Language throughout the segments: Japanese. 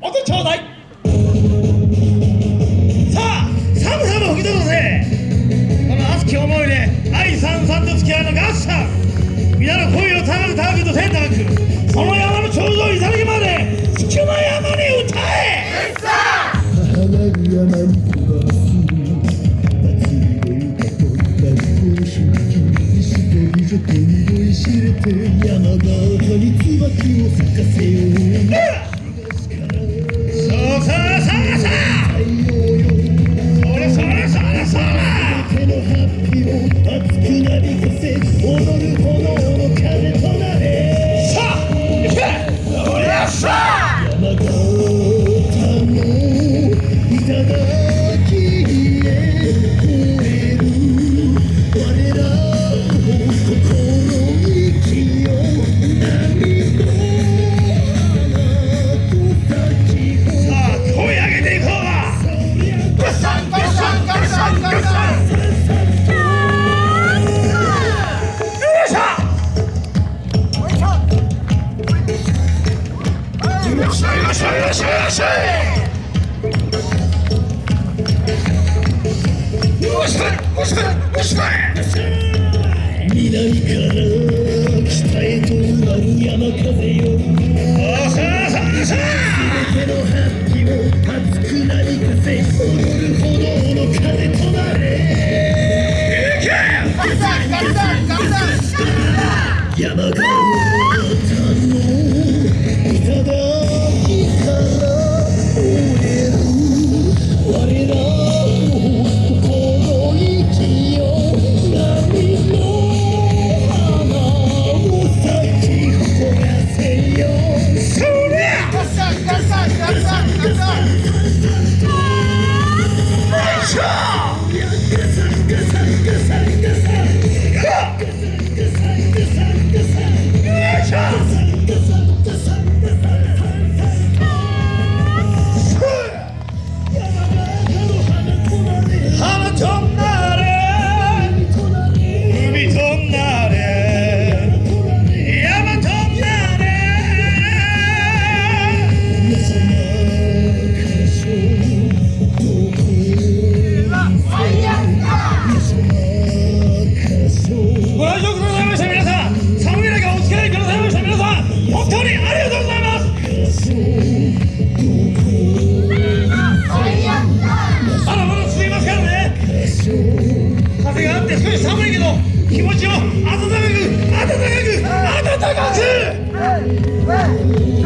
音ちょうだい。さあ寒さも吹き飛ばせこの熱き思いで愛さんさんと付き合うの合算皆の恋を高く高くと天高くその山の頂上いただきまで好きな山に歌え母なる山に飛ばす祭りで歌と学校出勤石と美女と匂い知れて山形に椿を咲かせよう山風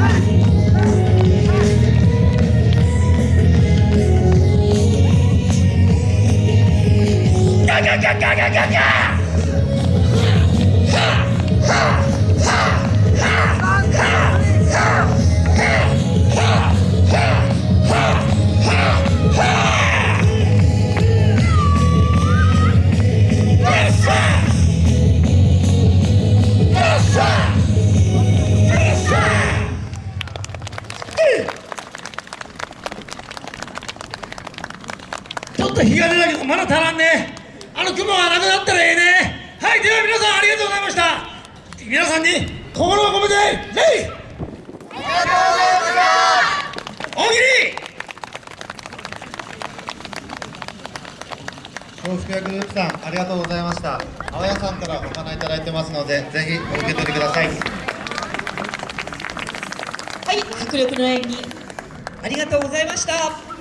ガガガガガガっと日が出たけどまだ足らんね。あの雲がなくなったらええね。はいでは皆さんありがとうございました。皆さんに心を込めて礼大喜利松竹グループさんありがとうございました。青谷さんからお花いただいてますのでぜひお受け取りください。はい、迫力の演技。ありがとうございました